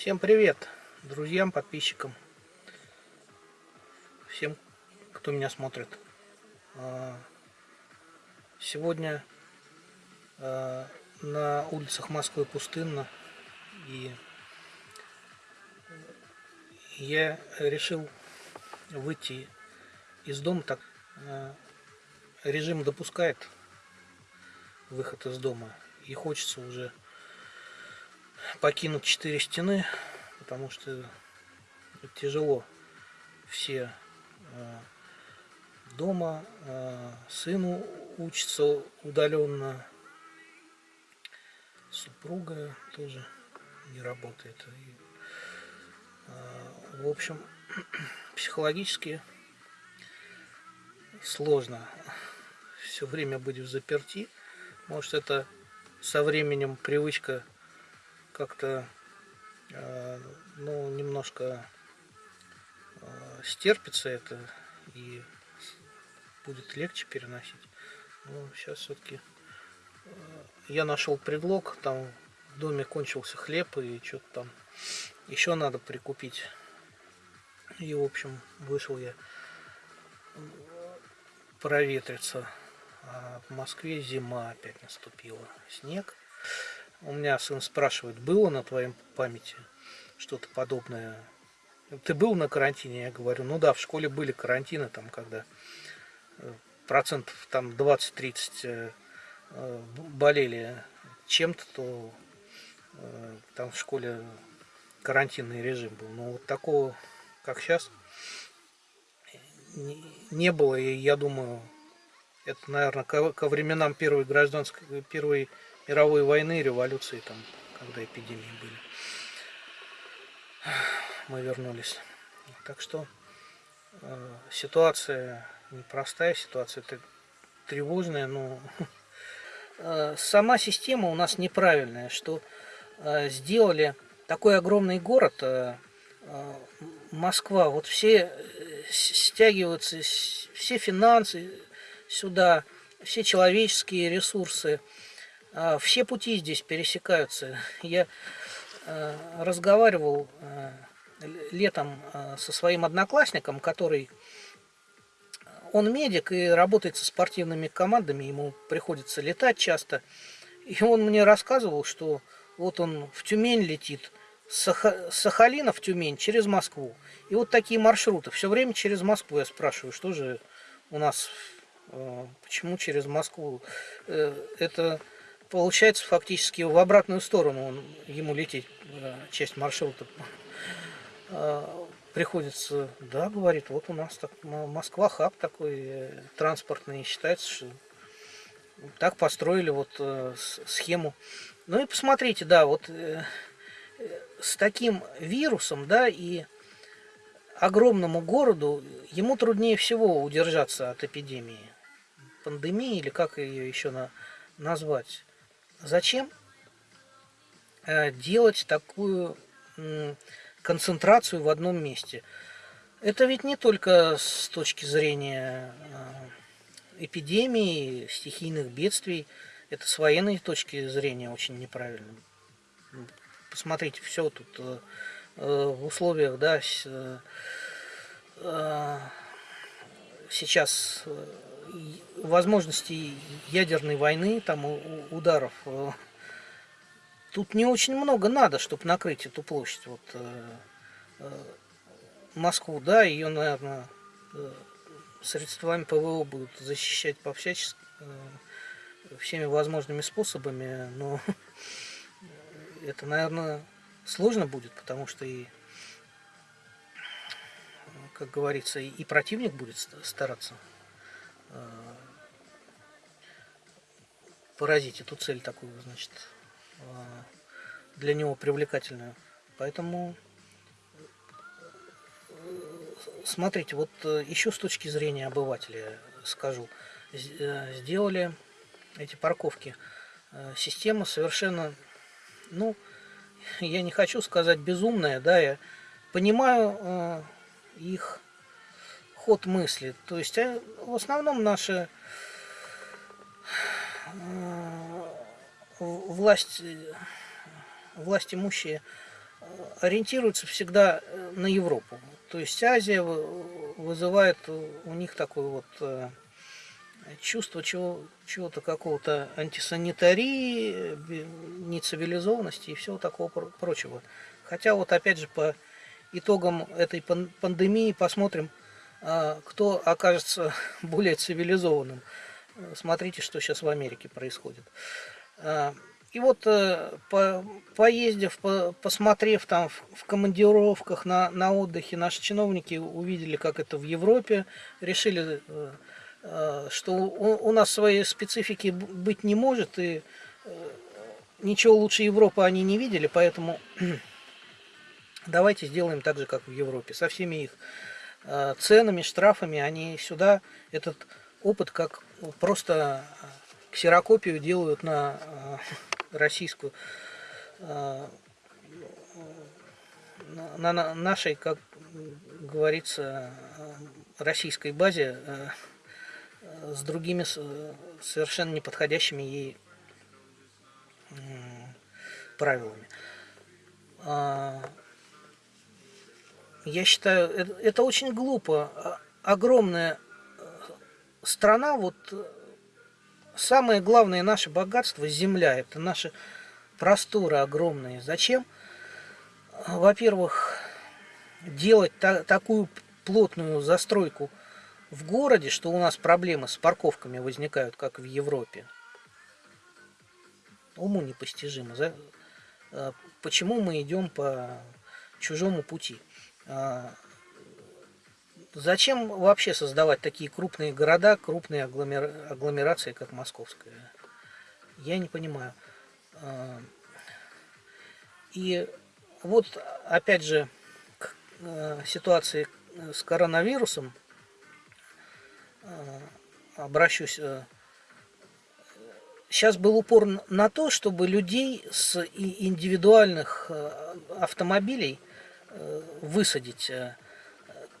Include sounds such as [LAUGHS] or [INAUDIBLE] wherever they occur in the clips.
Всем привет, друзьям, подписчикам, всем, кто меня смотрит. А, сегодня а, на улицах Москвы пустынно, и я решил выйти из дома, так а, режим допускает выход из дома, и хочется уже покинуть четыре стены, потому что тяжело все э, дома, э, сыну учится удаленно, супруга тоже не работает. Э, в общем, [CLEARS THROAT] психологически сложно все время быть в заперти. Может это со временем привычка как-то э, ну, немножко э, стерпится это и будет легче переносить. Но сейчас все-таки э, я нашел предлог, там в доме кончился хлеб и что-то там еще надо прикупить. И, в общем, вышел я проветриться. А в Москве зима опять наступила. Снег. У меня сын спрашивает, было на твоем памяти что-то подобное? Ты был на карантине? Я говорю, ну да, в школе были карантины, там, когда э, процентов там 20-30 э, э, болели чем-то, то там в школе карантинный режим был. Но вот такого, как сейчас, не было. И я думаю, это, наверное, ко, временам первой гражданской, первой мировой войны, революции, там, когда эпидемии были. Мы вернулись. Так что э, ситуация непростая, ситуация тревожная, но э, сама система у нас неправильная, что э, сделали такой огромный город, э, э, Москва, вот все э, стягиваются, все финансы сюда, все человеческие ресурсы, а, все пути здесь пересекаются. Я а, разговаривал а, летом со своим одноклассником, который он медик и работает со спортивными командами, ему приходится летать часто. И он мне рассказывал, что вот он в Тюмень летит, с Сахалина в Тюмень через Москву. И вот такие маршруты. Все время через Москву я спрашиваю, что же у нас, почему через Москву. Э, это получается фактически в обратную сторону он, ему лететь, э, часть маршрута э, приходится, да, говорит, вот у нас так, Москва хаб такой э, транспортный, считается, что так построили вот схему. Ну и посмотрите, да, вот с таким вирусом, да, и огромному городу, ему труднее всего удержаться от эпидемии, пандемии, или как ее еще на, назвать. Зачем э, делать такую концентрацию в одном месте? Это ведь не только с точки зрения э, эпидемии, стихийных бедствий, это с военной точки зрения очень неправильно. Посмотрите, все тут э, в условиях, да, сейчас возможностей ядерной войны, там ударов, э, тут не очень много надо, чтобы накрыть эту площадь. Вот э, э, Москву, да, ее, наверное, средствами ПВО будут защищать по всячески, всеми возможными способами, но [LAUGHS] это, наверное, сложно будет, потому что и, как говорится, и противник будет стараться поразить эту цель такую, значит, а, для него привлекательную. Поэтому смотрите, вот э, еще с точки зрения обывателя скажу, э, сделали эти парковки. Э, система совершенно, ну, я не хочу сказать безумная, да, я понимаю их ход мысли. То есть в основном наши власть, власть имущие ориентируются всегда на Европу. То есть Азия вызывает у них такой вот чувство чего, чего-то какого-то антисанитарии, нецивилизованности и всего такого прочего. Хотя вот опять же по итогам этой пандемии посмотрим, кто окажется [LAUGHS] более цивилизованным. Смотрите, что сейчас в Америке происходит. А, и вот э, по, поездив, по, посмотрев там в, в командировках на, на отдыхе, наши чиновники увидели, как это в Европе, решили э, Э, что у, нас своей специфики быть не может, и ничего лучше Европы они не видели, поэтому [CLEARS THROAT] давайте сделаем так же, как в Европе, со всеми их ценами, штрафами, они сюда этот опыт как просто ксерокопию делают на российскую, на нашей, как говорится, российской базе с другими совершенно неподходящими ей правилами. А, я считаю, это очень глупо. А, огромная э, страна, вот самое главное наше богатство – земля. Это наши просторы огромные. Зачем, во-первых, делать та такую плотную застройку в городе, что у нас проблемы с парковками возникают, как в Европе. Уму непостижимо. А, почему мы идем по чужому пути? А, зачем вообще создавать такие крупные города, крупные агломерации, как московская? Я не понимаю. А, и вот, опять же, к ситуации с коронавирусом, Э, обращусь. Сейчас был упор на то, чтобы людей с индивидуальных автомобилей высадить.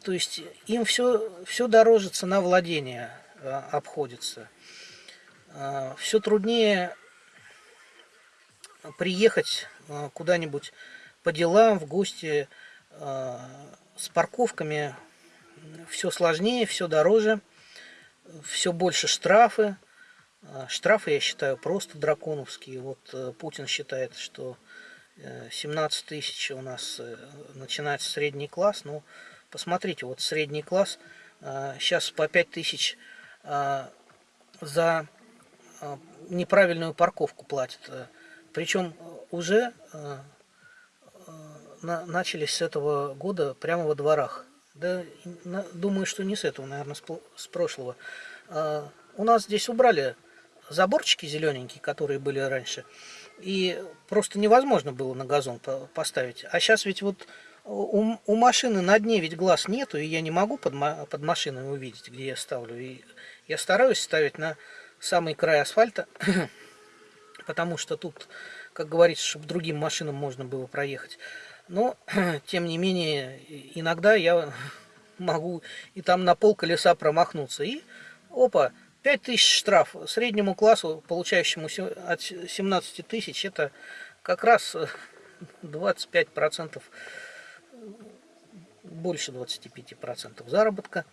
То есть им все, все дороже цена владения обходится. Все труднее приехать куда-нибудь по делам, в гости с парковками. Все сложнее, все дороже все больше штрафы. А, штрафы, я считаю, просто драконовские. Вот э, Путин считает, что 17 э, тысяч у нас э, начинается средний класс. Ну, посмотрите, вот средний класс сейчас по 5 тысяч за неправильную парковку платит. Причем уже начались с этого года прямо во дворах. Да, думаю, что не с этого, наверное, с прошлого. У нас здесь убрали заборчики зелененькие, которые были раньше. И просто невозможно было на газон поставить. А сейчас ведь вот у, у машины на дне ведь глаз нету, и я не могу под, под машиной увидеть, где я ставлю. И я стараюсь ставить на самый край асфальта, [CLEARS THROAT] потому что тут, как говорится, чтобы другим машинам можно было проехать. Но, [CLEARS THROAT] тем не менее, иногда я [LAUGHS] могу и там на пол колеса промахнуться. И, опа, 5000 штраф. Среднему классу, получающему от 17 тысяч, это как раз [LAUGHS] 25%, больше 25% заработка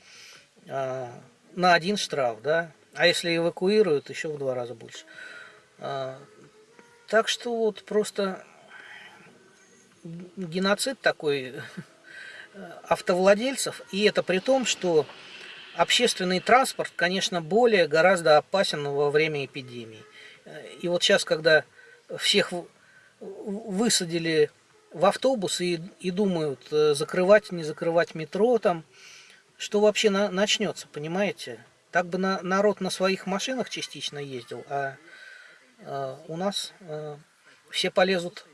а, на один штраф, да. А если эвакуируют, еще в два раза больше. А, так что вот просто геноцид такой э, автовладельцев, и это при том, что общественный транспорт, конечно, более гораздо опасен во время эпидемии. Э, и вот сейчас, когда всех высадили в автобус и, и думают, э, закрывать, не закрывать метро там, что вообще на, начнется, понимаете? Так бы на, народ на своих машинах частично ездил, а э, у нас э, все полезут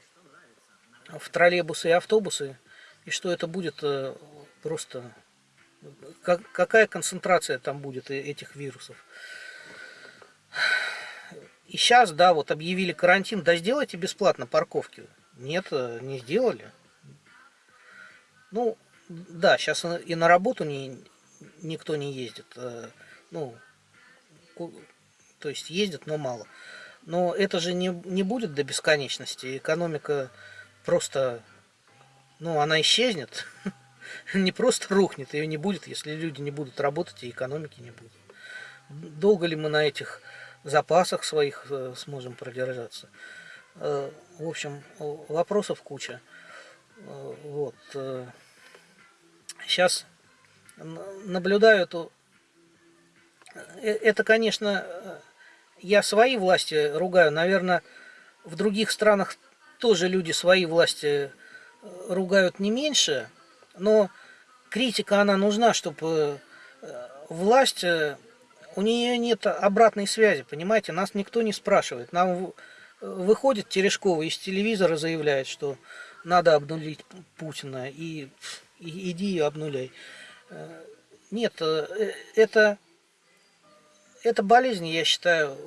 в троллейбусы и автобусы, и что это будет э, просто... Как, какая концентрация там будет этих вирусов? И сейчас, да, вот объявили карантин, да сделайте бесплатно парковки. Нет, не сделали. Ну, да, сейчас и на работу не, никто не ездит. Э, ну, то есть ездят, но мало. Но это же не, не будет до бесконечности. Экономика просто ну, она исчезнет, [LAUGHS] не просто рухнет, ее не будет, если люди не будут работать и экономики не будет. Долго ли мы на этих запасах своих э, сможем продержаться? Э, в общем, вопросов куча. Э, вот. Сейчас наблюдаю эту... Это, конечно, я свои власти ругаю. Наверное, в других странах тоже люди свои власти ругают не меньше. Но критика, она нужна, чтобы власть у нее нет обратной связи, понимаете, нас никто не спрашивает. Нам выходит Терешкова из телевизора, заявляет, что надо обнулить Путина, и, и иди и обнуляй. Э, нет, э, это, это болезнь, я считаю,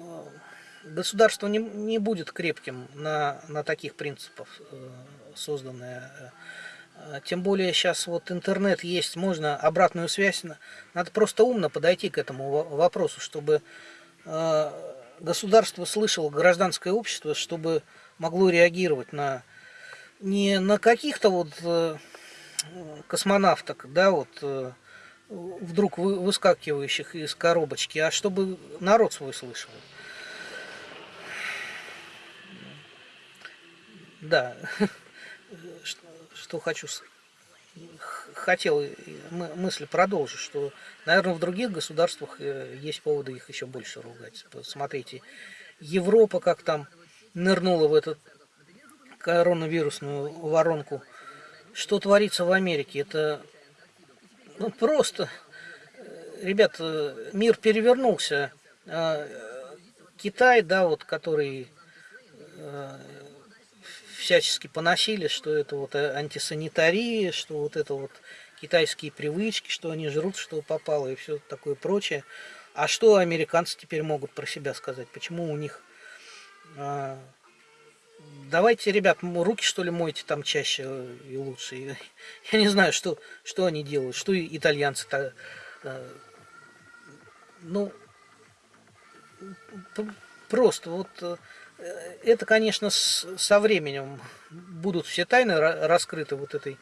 государство не, не будет крепким на, на таких принципах э, созданное тем более сейчас вот интернет есть, можно обратную связь. Надо просто умно подойти к этому вопросу, чтобы государство слышало гражданское общество, чтобы могло реагировать на не на каких-то вот э, космонавток, да, вот э, вдруг выскакивающих из коробочки, а чтобы народ свой слышал. Да. [LAUGHS] что хочу, хотел мысль продолжить, что, наверное, в других государствах э, есть поводы их еще больше ругать. Смотрите, Европа как там нырнула в эту коронавирусную воронку. Что творится в Америке? Это ну, просто, э, ребят, э, мир перевернулся. А, Китай, да, вот, который всячески поносили, что это вот э, антисанитария, что вот это вот китайские привычки, что они жрут, что попало и все такое прочее. А что американцы теперь могут про себя сказать? Почему у них... А, давайте, ребят, руки что ли мойте там чаще и лучше. [LAUGHS] Я не знаю, что, что они делают, что итальянцы-то... А, ну, просто вот э, Э, это, конечно, со временем будут все тайны раскрыты вот этой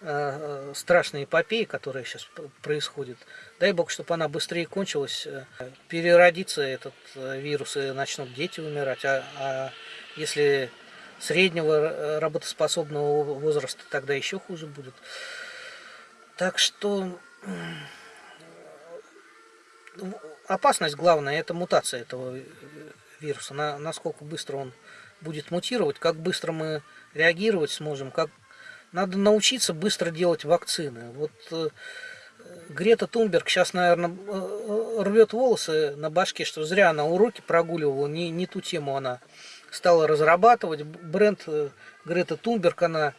э, страшной эпопеи, которая сейчас происходит. Дай бог, чтобы она быстрее кончилась, э, переродится этот вирус и начнут дети умирать. А, а если среднего работоспособного возраста, тогда еще хуже будет. Так что опасность главная – это мутация этого вируса, на, насколько быстро он будет мутировать, как быстро мы реагировать сможем, как надо научиться быстро делать вакцины. Вот э, Грета Тунберг сейчас, наверное, э, э, рвет волосы на башке, что зря она уроки прогуливала, не, не ту тему она стала разрабатывать. Бренд э, Грета Тунберг, она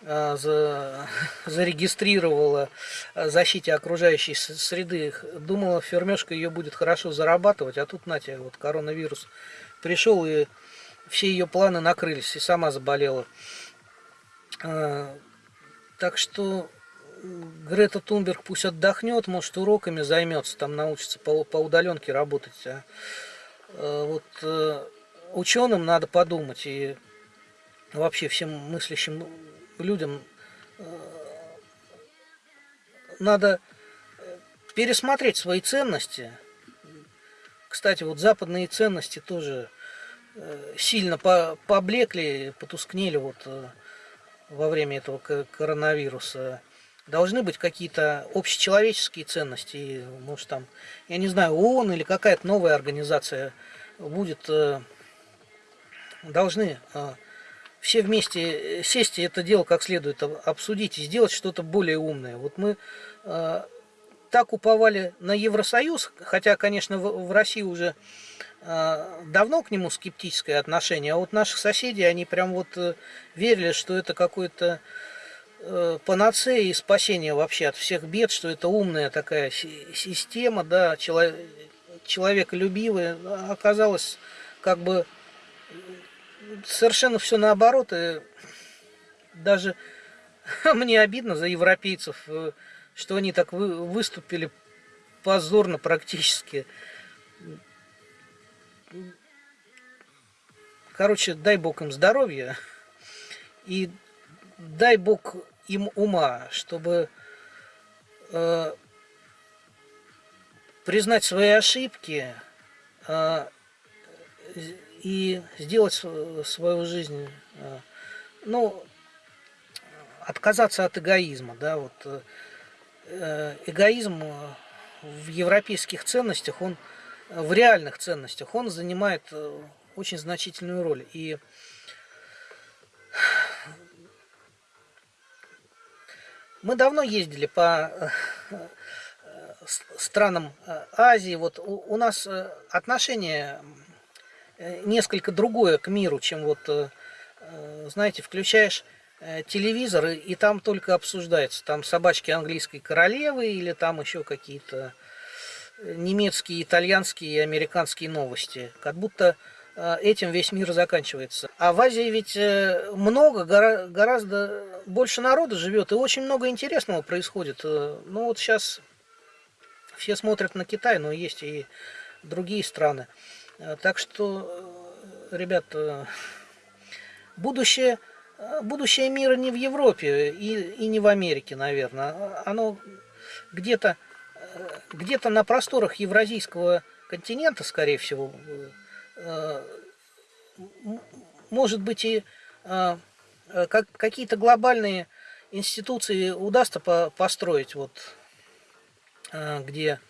[LAUGHS] зарегистрировала защите окружающей среды. Думала, фермешка ее будет хорошо зарабатывать, а тут, Натя, вот коронавирус пришел и все ее планы накрылись, и сама заболела. А, так что Грета Тунберг пусть отдохнет, может уроками займется, там научится по, по удаленке работать. А, вот э, ученым надо подумать и вообще всем мыслящим людям э, надо пересмотреть свои ценности. Кстати, вот западные ценности тоже Э, сильно поблекли, потускнели вот э, во время этого коронавируса. Должны быть какие-то общечеловеческие ценности, может там, я не знаю, ООН или какая-то новая организация будет, э, должны все вместе сесть и это дело как следует обсудить и сделать что-то более умное. Вот мы так уповали на Евросоюз, хотя, конечно, в России уже а, давно к нему скептическое отношение, а вот наших соседей, они прям вот э, верили, что это какой-то э, панацея и спасение вообще от всех бед, что это умная такая система, да, человеколюбивая, оказалось как бы совершенно все наоборот, и даже [LAUGHS] мне обидно за европейцев, э, что они так выступили позорно практически. Короче, дай бог им здоровья. И дай Бог им ума, чтобы э, признать свои ошибки э, и сделать свою жизнь, э, ну, отказаться от эгоизма, да, вот э, эгоизм в европейских ценностях, он в реальных ценностях, он занимает э, очень значительную роль. И мы давно ездили по э, странам Азии. Вот у, нас отношение несколько другое к миру, чем вот, знаете, включаешь телевизор, и там только обсуждается. Там собачки английской королевы или там еще какие-то немецкие, итальянские и американские новости. Как будто э, этим весь мир заканчивается. А в Азии ведь э, много, гораздо больше народа живет, и очень много интересного происходит. Э, ну вот сейчас все смотрят на Китай, но есть и другие страны. Так что, ребят, будущее, будущее мира не в Европе и, и не в Америке, наверное. Оно где-то где-то на просторах Евразийского континента, скорее всего, э, может быть и э, какие-то глобальные институции удастся построить, вот, э, где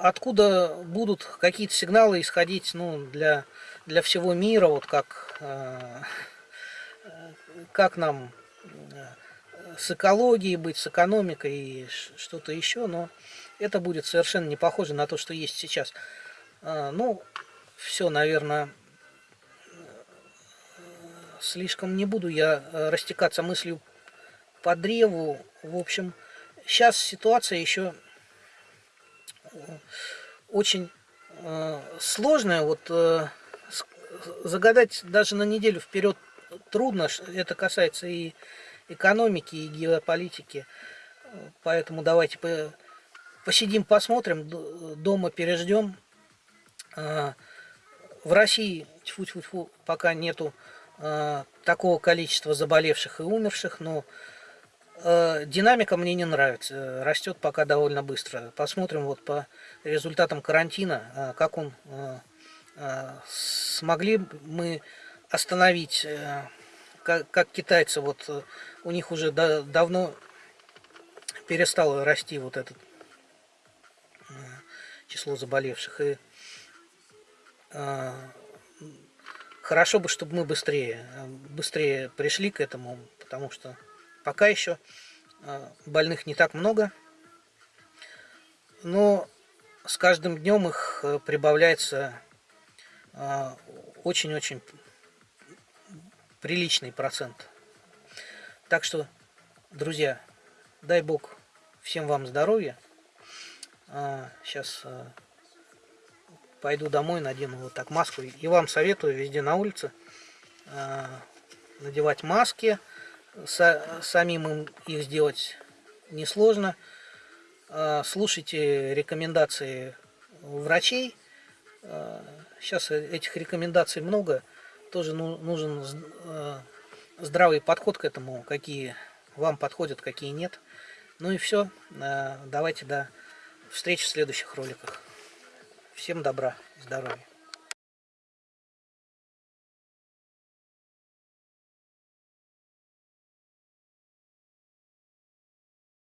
откуда будут какие-то сигналы исходить ну, для, для всего мира, вот как, как нам с экологией быть, с экономикой и что-то еще, но это будет совершенно не похоже на то, что есть сейчас. А, ну, все, наверное, слишком не буду я э, растекаться мыслью по древу. В общем, сейчас ситуация еще э, очень э, сложная. Вот загадать даже на неделю вперед трудно. Это касается и экономики и геополитики. Поэтому давайте посидим, посмотрим, дома переждем. А, в России тьфу -тьфу -тьфу, пока нету такого количества заболевших и умерших, но динамика мне не нравится, растет пока довольно быстро. Посмотрим вот по результатам карантина, как он смогли мы остановить как, как китайцы, вот э, у них уже да, давно перестало расти вот это э, число заболевших. И э, хорошо бы, чтобы мы быстрее, быстрее пришли к этому, потому что пока еще э, больных не так много, но с каждым днем их э, прибавляется очень-очень приличный процент. Так что, друзья, дай Бог всем вам здоровья. А, сейчас а, пойду домой, надену вот так маску. И вам советую везде на улице а, надевать маски. Са, самим им их сделать несложно. А, слушайте рекомендации врачей. А, сейчас этих рекомендаций много тоже ну, нужен э, здравый подход к этому, какие вам подходят, какие нет. Ну и все. Давайте до встречи в следующих роликах. Всем добра, здоровья.